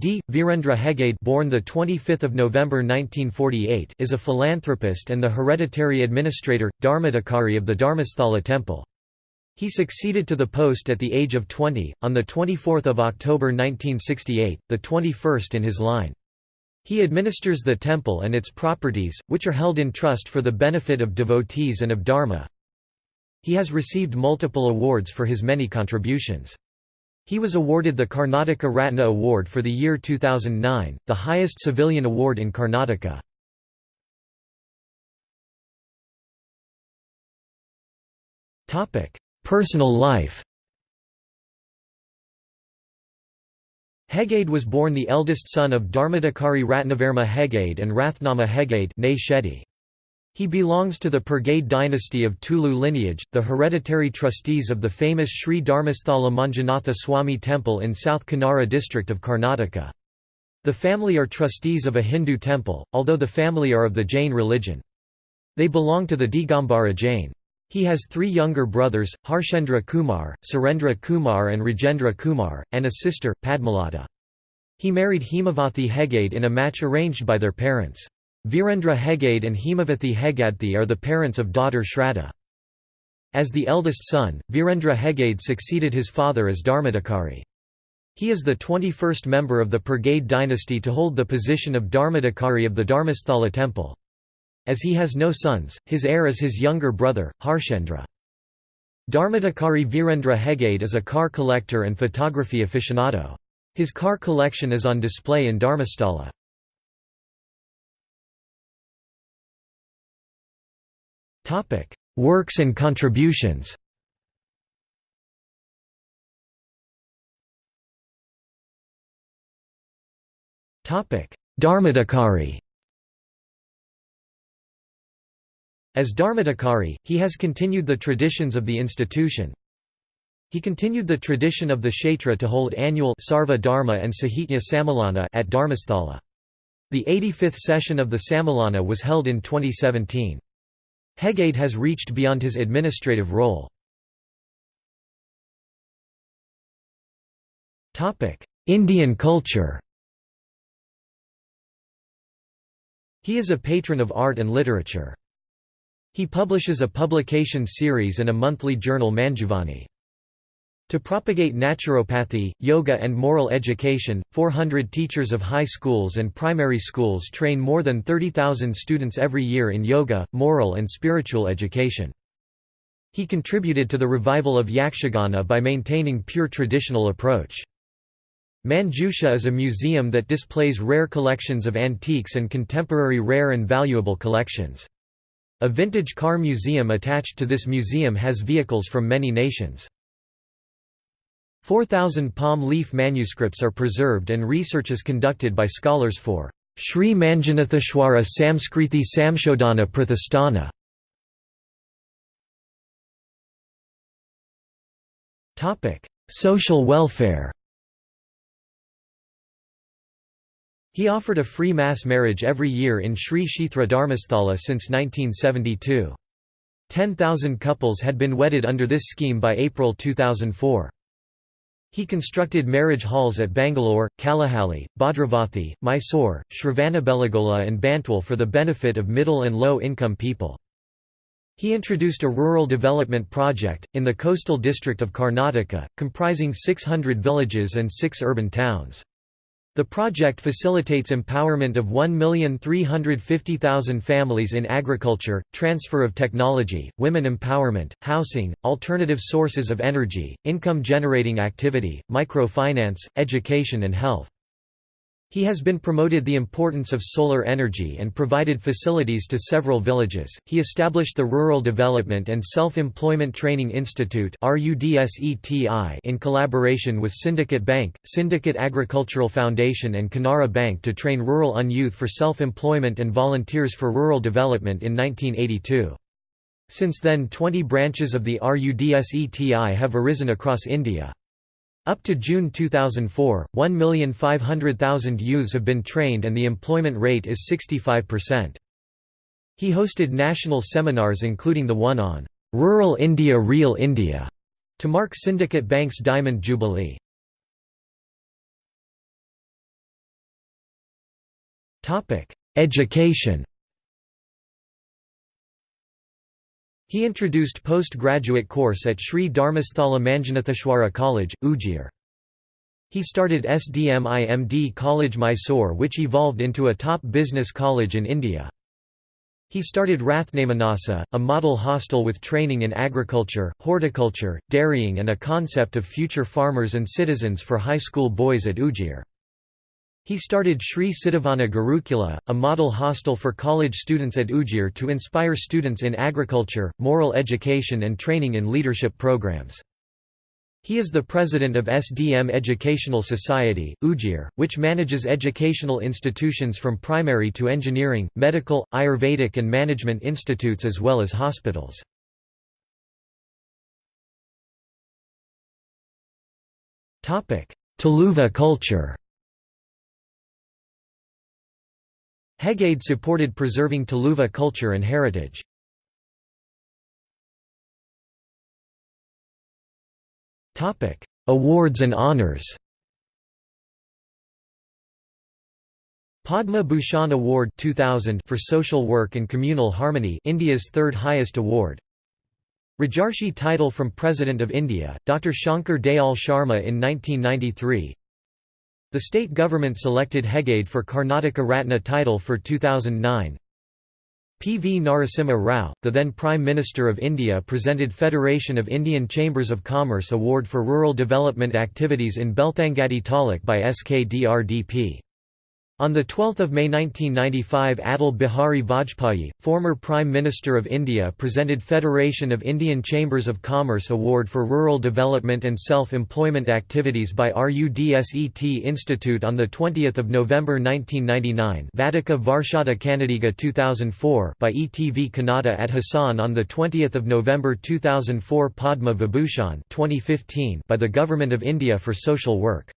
D. Virendra Hegade born the 25th of November 1948 is a philanthropist and the hereditary administrator, Dharmadhikari of the Dharmasthala temple. He succeeded to the post at the age of 20, on 24 October 1968, the 21st in his line. He administers the temple and its properties, which are held in trust for the benefit of devotees and of Dharma. He has received multiple awards for his many contributions. He was awarded the Karnataka Ratna Award for the year 2009, the highest civilian award in Karnataka. Personal life Hegade was born the eldest son of Dharmadhikari Ratnavarma Hegade and Rathnama Hegade he belongs to the Pergade dynasty of Tulu lineage, the hereditary trustees of the famous Sri Dharmasthala Manjunatha Swami temple in South Kanara district of Karnataka. The family are trustees of a Hindu temple, although the family are of the Jain religion. They belong to the Digambara Jain. He has three younger brothers, Harshendra Kumar, Surendra Kumar and Rajendra Kumar, and a sister, Padmalata. He married Hemavathi Hegade in a match arranged by their parents. Virendra Hegade and Hemavathi Hegadthi are the parents of daughter Shraddha. As the eldest son, Virendra Hegade succeeded his father as Dharmadhikari. He is the 21st member of the Pergade dynasty to hold the position of Dharmadhikari of the Dharmasthala temple. As he has no sons, his heir is his younger brother, Harshendra. Dharmadhikari Virendra Hegade is a car collector and photography aficionado. His car collection is on display in Dharmasthala. Works and contributions Dharmadhikari As Dharmadhikari, he has continued the traditions of the institution. He continued the tradition of the Kshetra to hold annual Sarva Dharma and Sahitya Sammilana at Dharmasthala. The 85th session of the Sammilana was held in 2017. Hegade has reached beyond his administrative role. Indian culture He is a patron of art and literature. He publishes a publication series and a monthly journal Manjuvani. To propagate naturopathy, yoga and moral education, 400 teachers of high schools and primary schools train more than 30,000 students every year in yoga, moral and spiritual education. He contributed to the revival of Yakshagana by maintaining pure traditional approach. Manjusha is a museum that displays rare collections of antiques and contemporary rare and valuable collections. A vintage car museum attached to this museum has vehicles from many nations. 4,000 palm leaf manuscripts are preserved and research is conducted by scholars for Sri Manjunatheshwara Samskrithi Samshodhana Prathasthana. Social welfare He offered a free mass marriage every year in Sri Kshetra Dharmasthala since 1972. 10,000 couples had been wedded under this scheme by April 2004. He constructed marriage halls at Bangalore, Kalahalli, Bhadravathi, Mysore, Shravanabelagola and Bantwal for the benefit of middle and low-income people. He introduced a rural development project, in the coastal district of Karnataka, comprising 600 villages and six urban towns. The project facilitates empowerment of 1,350,000 families in agriculture, transfer of technology, women empowerment, housing, alternative sources of energy, income-generating activity, microfinance, education and health. He has been promoted the importance of solar energy and provided facilities to several villages. He established the Rural Development and Self-Employment Training Institute in collaboration with Syndicate Bank, Syndicate Agricultural Foundation and Canara Bank to train rural un youth for self-employment and volunteers for rural development in 1982. Since then 20 branches of the RUDSETI have arisen across India. Up to June 2004, 1,500,000 youths have been trained and the employment rate is 65%. He hosted national seminars including the one on "'Rural India Real India' to mark Syndicate Bank's Diamond Jubilee. Education He introduced postgraduate course at Sri Dharmasthala Manjunatheshwara College, Ujire. He started SDMIMD College Mysore which evolved into a top business college in India. He started Rathnamanasa, a model hostel with training in agriculture, horticulture, dairying and a concept of future farmers and citizens for high school boys at Ujire. He started Sri Siddhavana Gurukula, a model hostel for college students at Ujire to inspire students in agriculture, moral education and training in leadership programs. He is the president of SDM Educational Society, Ujire, which manages educational institutions from primary to engineering, medical, Ayurvedic and management institutes as well as hospitals. Tuluva culture Hegade supported preserving Tuluva culture and heritage. Awards and honours Padma Bhushan Award 2000 for social work and communal harmony India's third highest award Rajarshi title from President of India, Dr. Shankar Dayal Sharma in 1993 the state government selected Hegade for Karnataka Ratna title for 2009. P. V. Narasimha Rao, the then Prime Minister of India presented Federation of Indian Chambers of Commerce Award for Rural Development Activities in Belthangadi Taluk by SKDRDP. On 12 May 1995 Atal Bihari Vajpayee, former Prime Minister of India presented Federation of Indian Chambers of Commerce Award for Rural Development and Self-Employment Activities by RUDSET Institute on 20 November 1999 Vadika Varshada Kannadiga 2004 by ETV Kannada at Hassan on 20 November 2004 Padma Vibhushan 2015 by the Government of India for Social Work